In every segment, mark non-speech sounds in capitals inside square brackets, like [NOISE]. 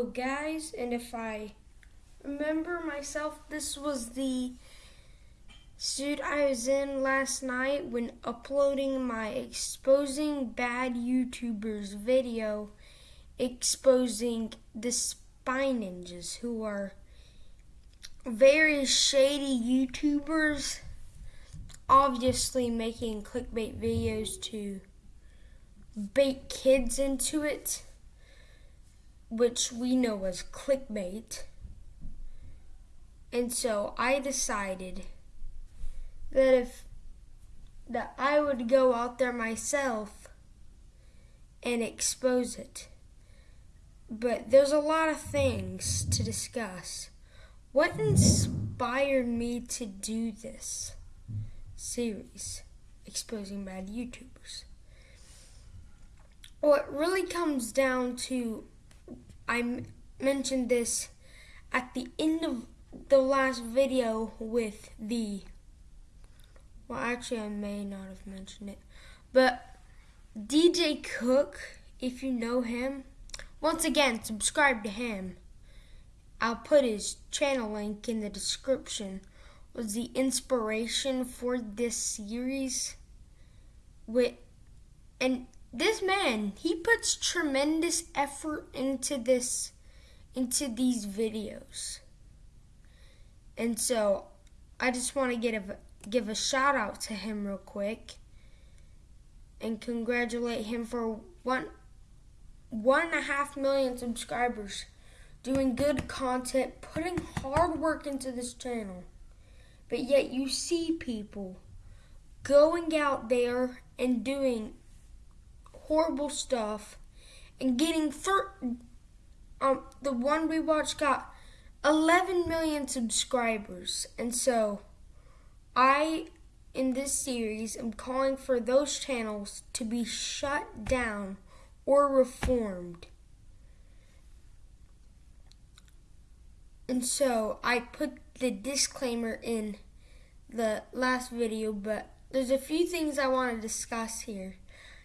Hello, guys, and if I remember myself, this was the suit I was in last night when uploading my exposing bad YouTubers video exposing the Spy Ninjas, who are very shady YouTubers, obviously making clickbait videos to bait kids into it which we know as clickbait. And so I decided that if that I would go out there myself and expose it. But there's a lot of things to discuss. What inspired me to do this series, exposing bad YouTubers? Well, it really comes down to I mentioned this at the end of the last video with the. Well, actually, I may not have mentioned it. But DJ Cook, if you know him, once again, subscribe to him. I'll put his channel link in the description. Was the inspiration for this series with and this man, he puts tremendous effort into this into these videos. And so I just want to give give a shout out to him real quick and congratulate him for one one and a half million subscribers, doing good content, putting hard work into this channel. But yet you see people going out there and doing horrible stuff and getting thir- um the one we watched got 11 million subscribers and so I in this series am calling for those channels to be shut down or reformed. And so I put the disclaimer in the last video, but there's a few things I want to discuss here.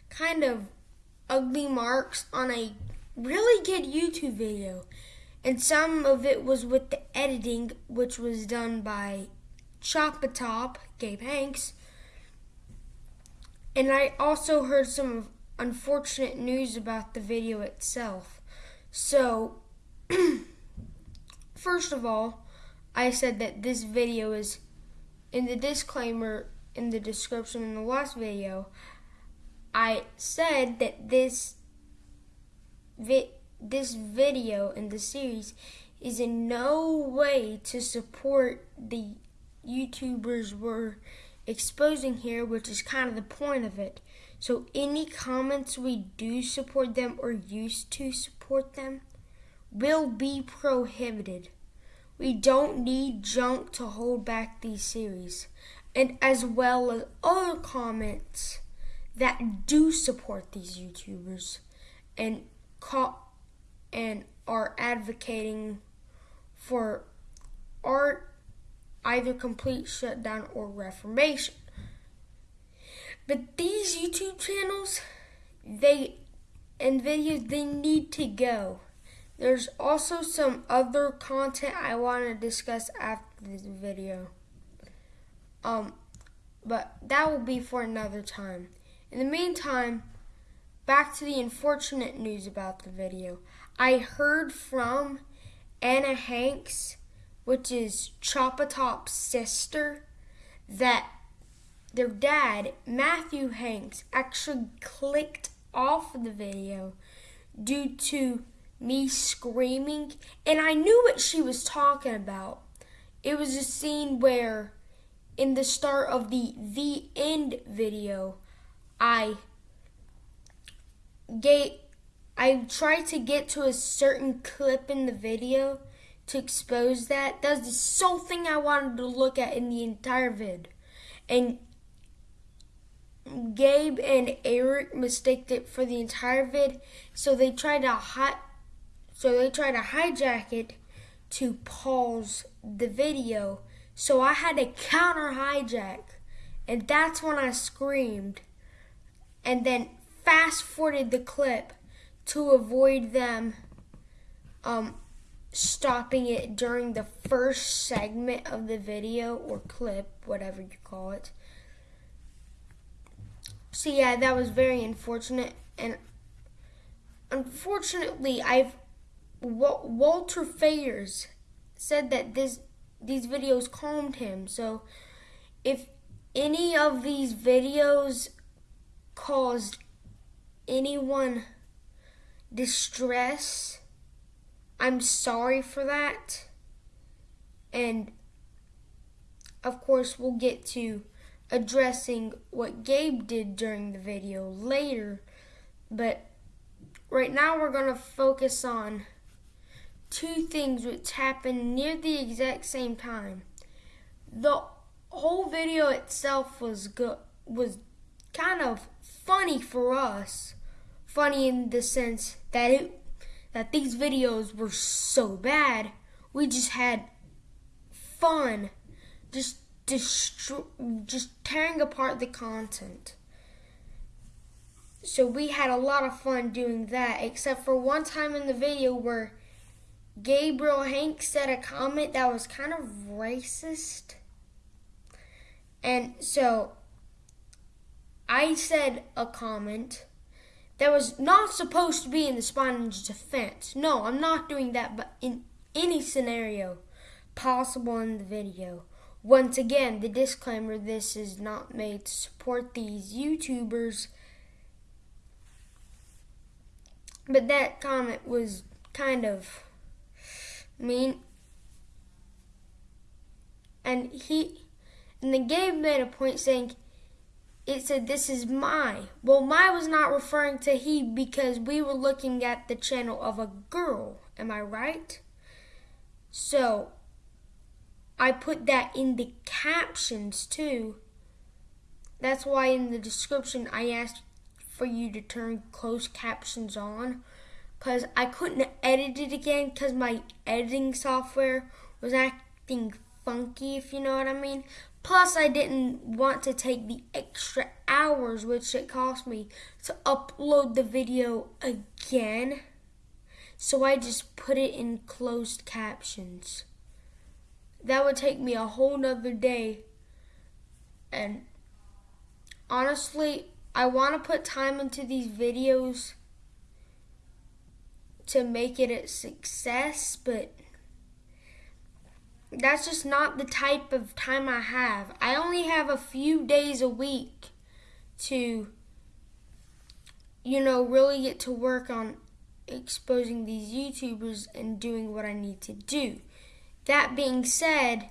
Kind of ugly marks on a really good YouTube video. And some of it was with the editing, which was done by Chop-a-Top, Gabe Hanks. And I also heard some unfortunate news about the video itself. So, [CLEARS THROAT] first of all, I said that this video is in the disclaimer in the description in the last video. I said that this vi- this video in the series is in no way to support the YouTubers we're exposing here, which is kind of the point of it. So any comments we do support them or used to support them will be prohibited. We don't need junk to hold back these series. And as well as other comments that do support these YouTubers and call and are advocating for art either complete shutdown or reformation. But these YouTube channels, they and videos they need to go. There's also some other content I want to discuss after this video. Um, but that will be for another time. In the meantime, back to the unfortunate news about the video. I heard from Anna Hanks, which is Chop-a-Top's sister, that their dad, Matthew Hanks, actually clicked off the video due to me screaming, and I knew what she was talking about. It was a scene where, in the start of the The End video, I get I tried to get to a certain clip in the video to expose that. That's the sole thing I wanted to look at in the entire vid. And Gabe and Eric mistaked it for the entire vid, so they tried to hi- so they tried to hijack it to pause the video. So I had to counter hijack, and that's when I screamed and then fast forwarded the clip to avoid them um, stopping it during the first segment of the video or clip, whatever you call it. So yeah, that was very unfortunate, and unfortunately, I've Walter Fayers said that this these videos calmed him. So if any of these videos caused anyone distress, I'm sorry for that. And of course, we'll get to addressing what Gabe did during the video later. But right now, we're going to focus on two things which happened near the exact same time. The whole video itself was good was kind of funny for us. Funny in the sense that it that these videos were so bad. We just had fun just destro- just tearing apart the content. So we had a lot of fun doing that, except for one time in the video where Gabriel Hank said a comment that was kind of racist. And so I said a comment that was not supposed to be in the Sponge defense. No, I'm not doing that, but in any scenario possible in the video. Once again, the disclaimer this is not made to support these YouTubers. But that comment was kind of mean. And he and the game made a point saying it said this is my. Well, my was not referring to he because we were looking at the channel of a girl. Am I right? So I put that in the captions too. That's why in the description I asked for you to turn closed captions on because I couldn't edit it again because my editing software was acting funky, if you know what I mean. Plus, I didn't want to take the extra hours which it cost me to upload the video again. So I just put it in closed captions. That would take me a whole nother day. And honestly, I want to put time into these videos to make it a success, but that's just not the type of time I have. I only have a few days a week to, you know, really get to work on exposing these YouTubers and doing what I need to do. That being said,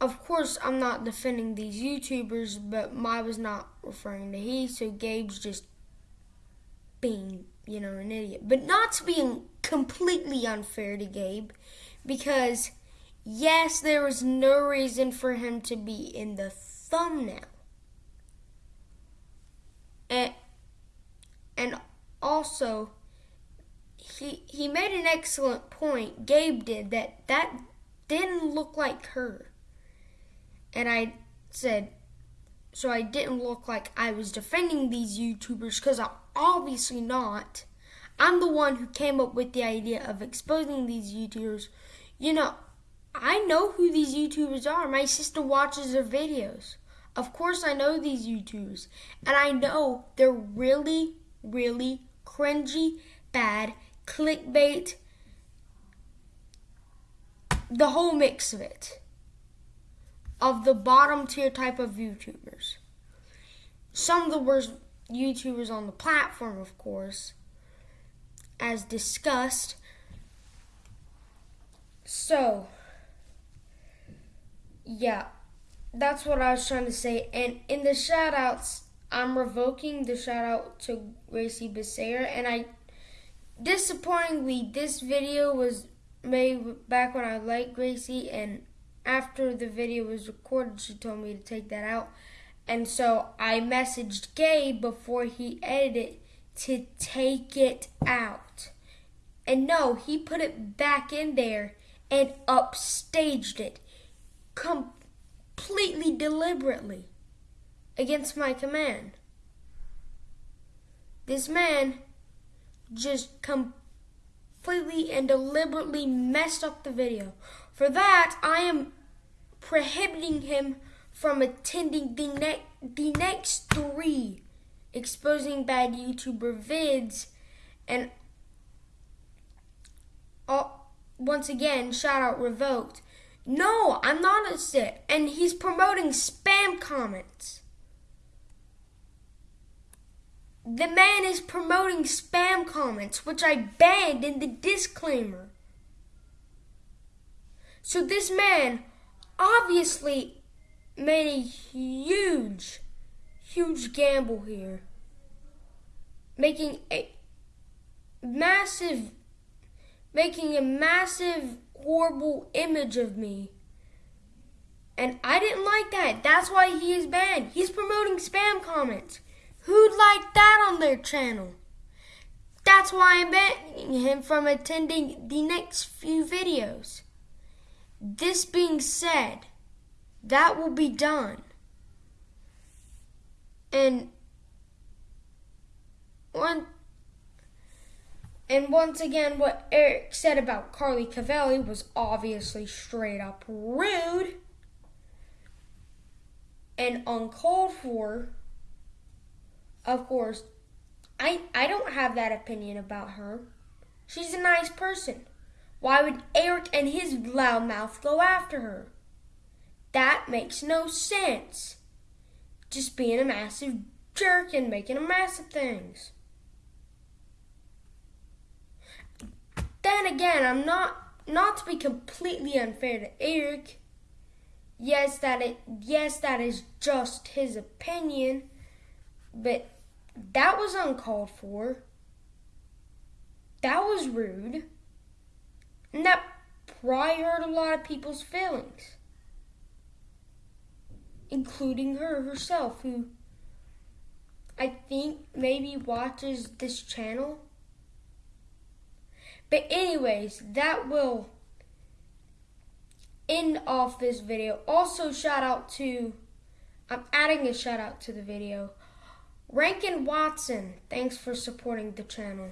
of course, I'm not defending these YouTubers, but my was not referring to he, so Gabe's just being, you know, an idiot. But not to being completely unfair to Gabe because, yes, there was no reason for him to be in the thumbnail. And, and also, he, he made an excellent point, Gabe did, that that didn't look like her. And I said, so I didn't look like I was defending these YouTubers because I'm obviously not. I'm the one who came up with the idea of exposing these YouTubers. You know, I know who these YouTubers are. My sister watches their videos. Of course, I know these YouTubers. And I know they're really, really cringy, bad, clickbait, the whole mix of it of the bottom tier type of YouTubers. Some of the worst YouTubers on the platform, of course, as discussed. So, yeah, that's what I was trying to say. And in the shout outs, I'm revoking the shout out to Gracie Becerra. And I, disappointingly, this video was made back when I liked Gracie. And after the video was recorded, she told me to take that out. And so I messaged Gabe before he edited to take it out. And no, he put it back in there and upstaged it completely deliberately against my command. This man just completely and deliberately messed up the video. For that, I am prohibiting him from attending the, ne- the next three exposing bad YouTuber vids and once again, shout out revoked. No, I'm not a sit. And he's promoting spam comments. The man is promoting spam comments, which I banned in the disclaimer. So this man obviously made a huge, huge gamble here. Making a massive, making a massive, horrible image of me. And I didn't like that. That's why he is banned. He's promoting spam comments. Who'd like that on their channel? That's why I'm banning him from attending the next few videos. This being said, that will be done. And one and once again what Eric said about Carly Cavelli was obviously straight up rude and uncalled for. Of course, I I don't have that opinion about her. She's a nice person. Why would Eric and his loudmouth go after her? That makes no sense. Just being a massive jerk and making a mess of things. Then again, I'm not not to be completely unfair to Eric. Yes, that it yes, that is just his opinion, but that was uncalled for. That was rude. And that probably hurt a lot of people's feelings. Including her herself, who I think maybe watches this channel. But, anyways, that will end off this video. Also, shout out to, I'm adding a shout out to the video. Rankin Watson, thanks for supporting the channel.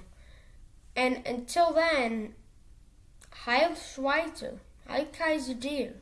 And until then, Heil Schweizer, Heil Kaiser Deer.